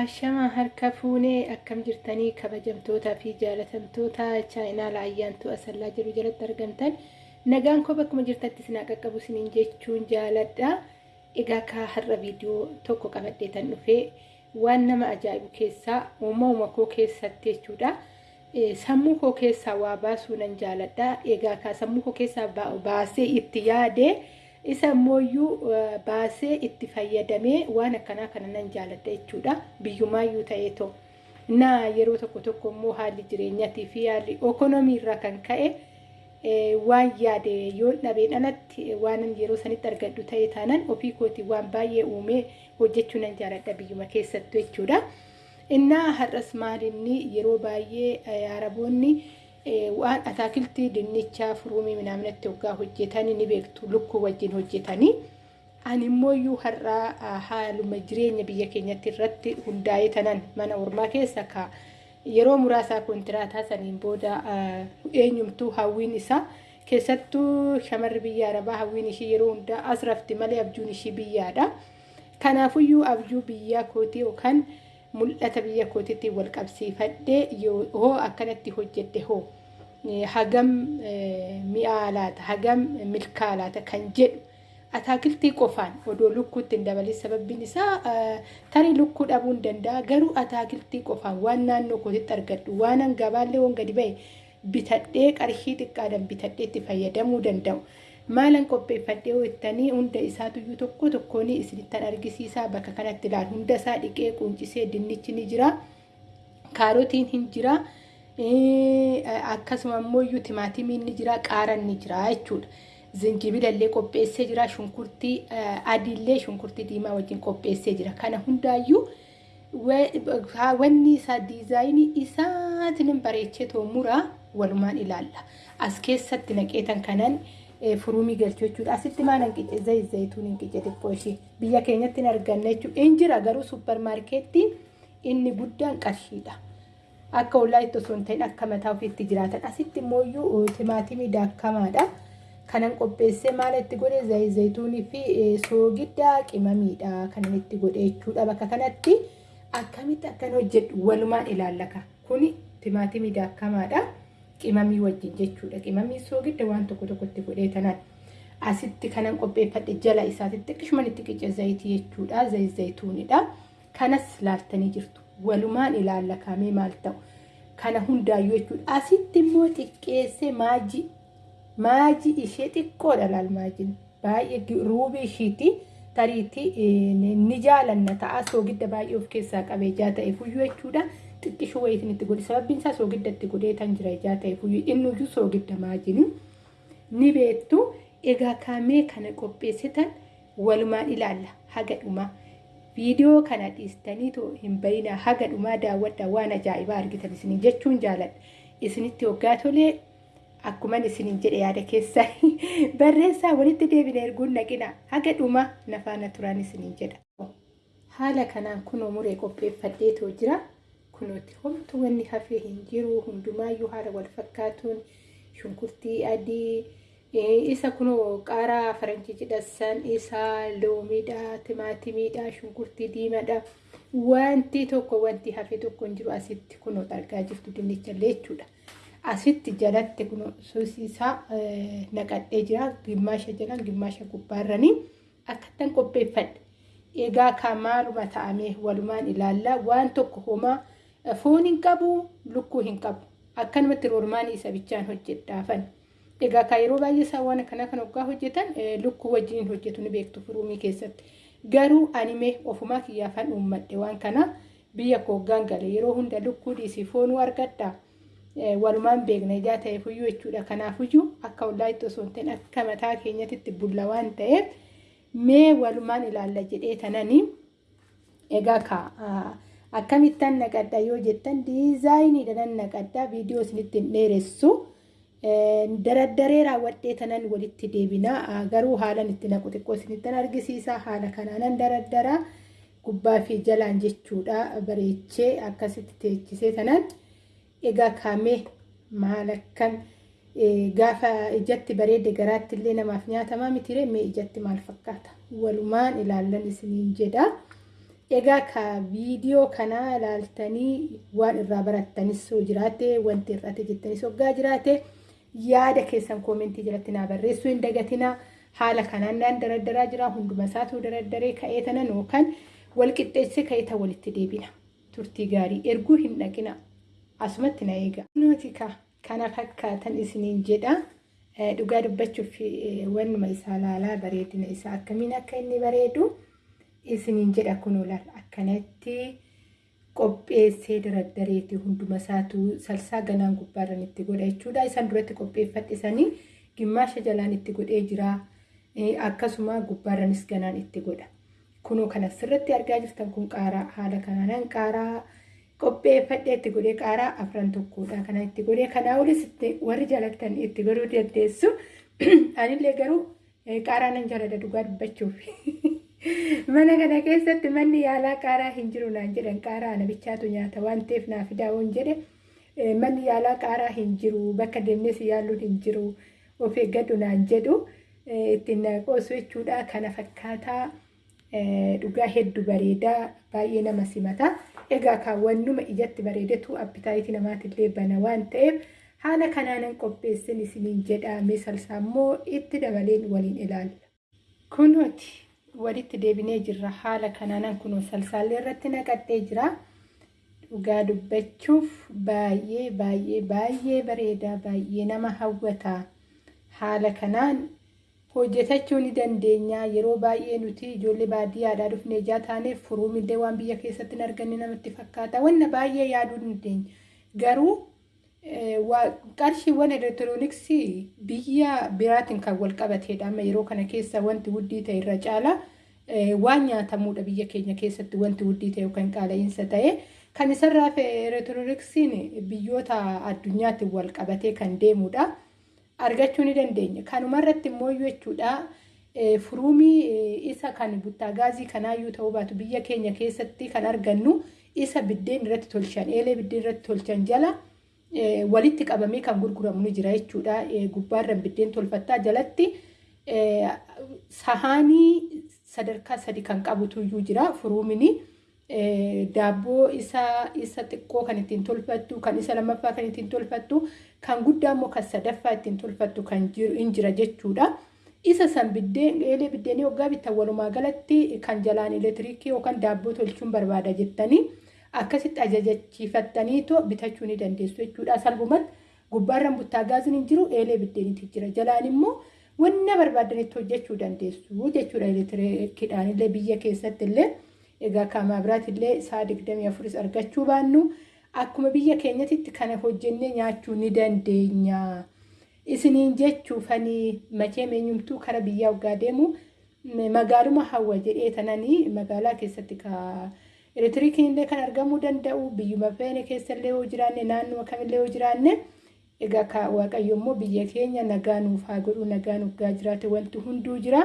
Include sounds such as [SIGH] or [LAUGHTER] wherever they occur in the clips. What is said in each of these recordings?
Ashamaa harka fuunee akkam jirtanii kabajamtootaa fi jaalatamtoota chaayinaala ayyaantuu asallaa jiru jalatti argamtan nagaan koo bakkuma jirtatti sinaa qaqqabu siniin jechuun jaaladha. Egaa kaa har'a viidiyoo tokko qabadheetan dhufee waan nama ajaa'ibu keessaa uumama koo keessatti jechuudha. Sammuu koo keessaa waa baasuu nan jaaladha. Egaa kaa sammuu koo keessaa baasee itti yaade. Isa ammoo baasee itti fayyadamee waan akkanaa kana nan jaaladha jechuudha biyyumaayyuu ta'ee too naa yeroo tokko tokko immoo haalli jireenyatii fi haalli ekonomii irraa kan ka'e waan yaade yoo dhabeen alatti waan yeroo sanitti argadhu ta'e taanan ofii kooti waan baay'ee uumee hojjechuu nan jaaladha biyyuma keessattu jechuudha. Innaa har'as maalinni yeroo baay'ee araboonni waan ataakiltii dinnichaa furuumii minaaminatti hoggaa hojjetanii ni beektu lukkuu wajjin hojjetanii. Ani immoo iyyuu har'aa haaluma jireenya biyya keenyatti irratti hundaa'ee tanan mana ormaa keessa ka. Yeroo muraasaa kontiraataa saniin booda eenyumtuu hawwiin isaa keessattuu shamarri biyya arabaa hawwiin ishii yeroo hundaa as rafti malee abjuun ishii biyyaadha. Kanaafuyyuu abjuu biyyaa kootii yookaan mul'ata biyya kootiitti wal qabsiifadhee hoo akkanatti hojjedhe hoo. Hagam mi'aa laata hagam milkaa laata kan jedhu. Ataakiltii qofaan odoo lukkuutti hin dabalin sababbiin isaa tarii lukkuu dhabuu hin danda'a. Garuu ataakiltii qofaan waan naannoo kootitti argadhu waan gabaallee waan gadi ba'e bitadhee qarshii xiqqaadhaan bitadhee itti fayyadamuu danda'u. Maalan qopheeffadhee hojjetanii hunda isaatuyyuu tokko tokkoon isinittan argisiisaa bakka kanatti ilaal hunda isaa dhiqee quncisee dinnichi ni jira. Kaarotiin hin jira. Akkasuma immoo iyyuu timaatimiin ni jira. Qaaraan ni jira jechuudha. Zinjibilallee qopheessee jira. Shunkurtii adiillee shunkurtii diimaa wajjin qopheessee jira. Kana hundaayyuu wanni isaa diizaayinii isaatiin bareechee too muraa walumaan ilaalla. As keessatti naqeetan kanan. Furuumii galchuu jechuudha. Asitti maal hanqice zayit zayituun hanqice xiqqoo ishee biyya keenyatti hin arganne jechuudha. Inni jira garuu supparmaarkeettiin inni guddaan qarshiidha. Akka ollaa osoo hin ta'in akka mataa ofiitti jiraatan. Asitti immoo iyyuu timaatimii daakkamaadha. Kanan qopheessee maal itti godhe zayit zayituunii fi soogidda qimamiidha. Kanan itti godhe jechuudha. Bakka kanatti akkamitti akkan hojjedhu walumaan ilaallaka. Kuni timaatimii daakkamaadha. Qimamii wajjin jechuudha. Qimamii soogidda waan tokko tokkotti godhee tanaan asitti kanan qopheeffadhe jala isaatitti xiqqishuman itti qice zayitii jechuudha. Zayit zayituunidha. Kanas laaltanii jirtu. Walumaan ilaallakamee maal ta'u. Kana hundaayyuu jechuudha. Asitti immoo xiqqeessee maajii maajii ishee xiqqoodha laal maajiin. Baay'ee ruubii ishiiti. Tariitii ni jaalanna ta'a soogidda baay'ee of keessaa qabee jaa ta'e fuyyuu jechuudha. Xiqqishuu wayitiin itti godhe sababbiin isaa soogidda itti godhee tan jira ijaa ta'e fuyyuu innuyyuu soogidda maajini ni beektu. Egaa kaamee kana qopheessitan walumaan ilaalla. Haga dhumaa viidiyoo kana dhiistanii too hin bayinaa haga dhumaa daawwadha waan ajaa'ibaa argitan isiniin jechuun jaaladha. Isinitti hoggaa tolee akkuman isiniin jedhe yaada keessaa. [LAUGHS] Barreessaa walitti deebina erguun naqina. Haga dhumaa nafaana turaan isiniin jedha. Haala kanaan kunoo muree qopheeffadhee too jira. Kunuuti homtu wanni hafee hin jiru hundumaayyuu haala wal fakkaatuun shunkurtii adii isa kunoo qaaraa faranjii jedhasan isaa loomiidha timaatimiidha shunkurtii diimaadha wanti tokko wanti hafee tokko hin jiru asitti kunoo argaa jirtu dinnichallee jechuudha. Asitti jalatti kunoo soosiisaa naqadhee jira gimmaasha jalaan gimmaasha gubbaarranii akkattan qopheeffadhe. Egaa kan maaluma ta'amee walumaan ilaalla waan tokko homaa foon hin qabu lukkuu hin qabu. Akkanumatti roormaanii isa bichaan hojjedhaafan egaa kan yeroo baay'ee isaa waan akkana kan hoggaa hojjetan lukkuu wajjin hojjetu ni beektu furuumii keessatti. Garuu animee ofumaa kiyyaafan uummadhe waan kana biyya koo hoggaan gale yeroo hunda lukkuu dhiisii foonuu argadha walumaan beekna ijaa ta'e fuyyuu jechuudha. Kanaafuyyuu akka ollaa itti osoo hin akka mataa keenyatti bulla waan ta'eef mee walumaan ilaalla jedhee tananii egaa kaa akkamittan naqadha yoo jettan diizaayiniidha nan naqadha viidiyoo isinitti hin dheeressu. Daraddaree raawwadhee tanan walitti deebina. Garuu haalan itti naqu xiqqoo isinittan argisiisa. Haala kanaanan daraddaraa gubbaa fi jalaan jechuudha. Bareechee akkasitti teechisee tanan. Egaa kaamee maal akkan? Gaafa ijatti bareedde garaatti illee namaaf nyaatamaa mitiree mee ijatti maal fakkaata? Walumaan ilaallan isiniin jedha. Egaa viidiyoo kanaa ilaaltanii waan irraa barattanis yoo jiraate wanti irratti jettanis hoggaa jiraate yaada keessan koomentii jalatti naa barreessuu hin dagatinaa. Haala kanaan naan daraddaraa jira hunduma isaatu daraddaree ka'ee tanan yookaan wal qixxeessee ka'ee tan walitti deebina. Turtii gaarii erguu hin dhaqina. Asumatti na eega. Nuti kana fakkaatan isiniin jedha. Dhugaa dubbachuuf wannuma isaa laalaa bareedina isaa akkamiin akka inni bareedu isiniin jedha kun olaal akkanatti qopheessee daraddareeti hunduma isaatu salsaa ganaan gubbaarran itti godha jechuudha. Isaan duratti qopheeffadhisanii gimmaasha jalaan itti godhee jira. Akkasuma gubbaarranis ganaan itti godha. Kunoo kan asirratti argaa jirtan kun qaaraa haala kanaan qaaraa qopheeffadhee itti godhee qaaraa afran tokkodha. Kana itti godhee kanaa olis warri jaalatan itti godhuu dandeessu. [CLEARS THROAT] Anillee garuu qaaraa nan jaalladha dhugaa dubbachuuf. [LAUGHS] Mana kana keessatti manni yaalaa qaaraa hin jiru naan jedhan qaaraa ana bichaatu nyaata waan ta'eef naaf daawwan jedhe manni yaalaa qaaraa hin jiru bakka deemnes yaaluun hin jiru of eeggadhu naan jedhu ittiin qoosu jechuudha. Kana fakkaataa dhugaa hedduu bareedaa baay'ee nama simata. Egaa kaawwannuma ijatti bareedetu appitaayitii namaatillee bana waan ta'eef haala kanaanan qopheessin isiniin jedhame salsaa immoo itti dabaleen waliin ilaalla. Kunooti walitti deebinee jirra haala kanaanan kunoo salsaallee irratti naqadhee jira. Dhugaa dubbachuuf baay'ee baay'ee baay'ee bareedaa baay'ee nama hawwata. Haala kanaan hojjetachuu ni dandeenya. Yeroo baay'ee nuti ijoollee baadiyyaadhaa dhufnee ijaa taaneef furuumillee waan biyya keessatti hin arganne namatti fakkaata. Wanna baay'ee yaaduu dandeenya. Garuu qarshiiwwan elektirooniksii biyya biraatiin kan wal qabateedha. Amma yeroo kana keessa wanti wuddii ta'e irra caala waan nyaatamuudha biyya keenya keessatti wanti wuddii ta'e yookaan qaala'iinsa ta'e. Kan isarraa elektirooniksiin biyyoota addunyaatti wal qabatee kan deemudha. Argachuu ni dandeenya. Kanumarratti immoo jechuudha. Furuumii isa kan buttaa gaazii kanaayyuu ta'uu baatu biyya keenya keessatti kan argannu isa biddeen irratti tolchan eelee biddeen irratti tolchan jala walitti qabamee kan gurguramu ni jira jechuudha. Gubbaarran biddeen tolfattaa jalatti sahaanii sadarkaa sadi kan qabutu iyyuu jira furuumini. Daabboo isa xiqqoo kan ittiin tolfattu kan isa lammaffaa kan ittiin tolfattu kan guddaa immoo kan sadaffaa ittiin tolfattu kan hin jira jechuudha. Isa san biddeen eelee biddeenii waggaa bittan walumaa galatti kan jalaan elektiriikii yookaan daabboo tolchuun barbaada jettanii akkasitti ajajachiifattaniitoo bitachuu ni dandeessu jechuudha. Salphumatti gubbaarran buttaa gaaziin hin jiru eelee biddeeniitu jira. Jalaan immoo wanna barbaadanitti hojjechuu dandeessu jechuudha elektiriikiidhaan illee biyya keessatti illee. Egaa kaamaa biraatillee sa'a digdamii afuris argachuu baannu akkuma biyya keenyatti kana hojjennee nyaachuu ni dandeenya. Isiniin jechuufanii machee meenyumtuu kara biyyaa waggaa deemu magaaluma hawwa jedhee tananii magaalaa keessatti elektiriikiin illee kan argamuu danda'u biyyuma feene keessallee yoo jiraanne naannoo kamillee yoo jiraanne egaa waaqayyo immoo biyya keenya nagaa nuuf haa godhu nagaa nuuf gaa jiraate wanti hunduu jira.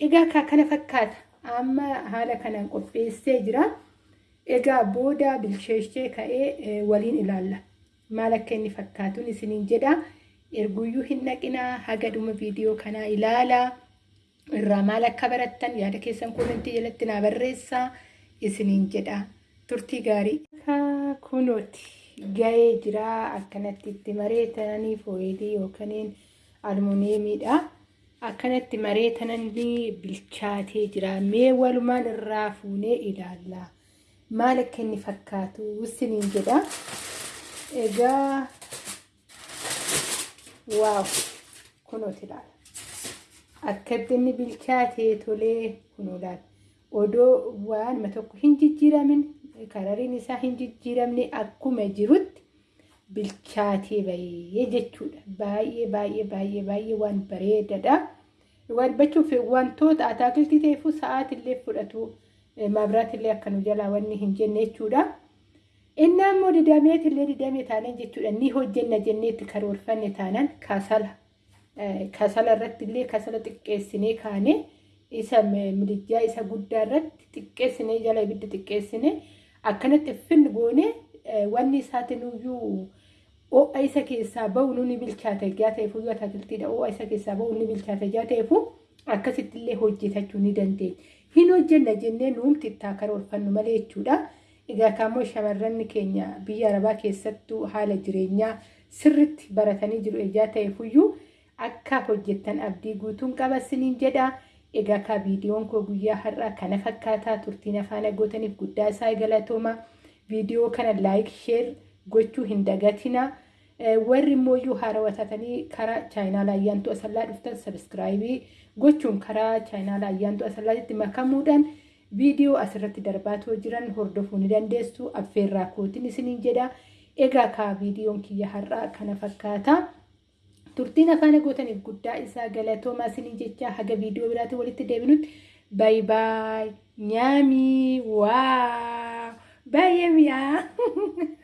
Egaa kana fakkaata. amma haala kanaan qopheessee jira. Egaa booda bilcheessee ka'ee waliin ilaalla. Maal akka inni fakkaatuun isiniin jedha. Erguyyuu hin dhaqinaa haga dhuma viidiyoo kanaa ilaalaa. Irraa maal akka barattan yaada keessan koomentii jalatti naa barreessaa isiniin jedha. Turtii gaarii. Kunooti gahee jira akkanatti itti mareetanii fooyilii yookaan almuuniyeemiidha. akkanatti mareetananni bilchaatee jira. Mee walumaan irraa fuunee ilaalla. Maal akka inni fakkaatu isiniin jedha. Egaa waaw kunooti ilaala. Akkatti inni bilchaatee tolee kunoo ilaala. Odoo waanuma tokko hin jijjiiramin karariin isaa hin jijjiiramne akkuma jirutti bilchaatee bahee jechuudha. Baay'ee baay'ee baay'ee baay'ee waan bareedadha. Walbachuuf wantoota ataakiltii ta'eefu sa'aatillee fudhatu maabiraatillee akka nu jalaa wanni hin jenne jechuudha. Inni ammoo didameetillee didamee taanan jechuudha. Ni hojjenna jenneetti karoorfanne taanan kasala. Kasala irrattillee kasala xiqqeessinee kaane isa midijjaa isa guddaa irratti xiqqeessinee jala ibidda xiqqeessinee akkanatti finni goone wanni isaatinuyyuu ho'a isa keessaa bahu nuni bilchaate ijaa ta'eefu yoo ataakiltiidha ho'a isa keessaa bahu ni bilchaate ijaa ta'eefu akkasittillee hojjetachuu ni dandeenya. hin hojjenna jennee nuumti itti karoorfannu malee jechuudha. Egaa kaammoo shamarran keenya biyya arabaa keessattuu haala jireenyaa sirriitti baratanii jiru ejaa ta'eefuyyuu akka hojjettan abdii guutuun qaba isiniin jedha. Egaa viidiyoon koo guyyaa har'aa kana fakkaataa turtiin afaan agootaniif guddaa isaa galatooma. Viidiyoo kana laayik sheer gochuu hin dagatina. Warri immoo haarawwatatanii karaa chaayinaala ayyaantuu asallaa dhuftan sabiskiraayibii gochuun karaa chaayinaala ayyaantuu asallaatti makamuudhaan viidiyoo asirratti darbaatoo jiran hordofuu ni dandeessu. Affeerraa kootiin isiniin jedha. Egaa viidiyoon kiyya har'aa kana fakkaata. Turtiin afaan agootaniif guddaa isaa galatoomaa isiniin jecha haga viidiyoo biraatiin walitti deebinutti baay baay nyaamii waa baay'ee mi'aa. [LAUGHS]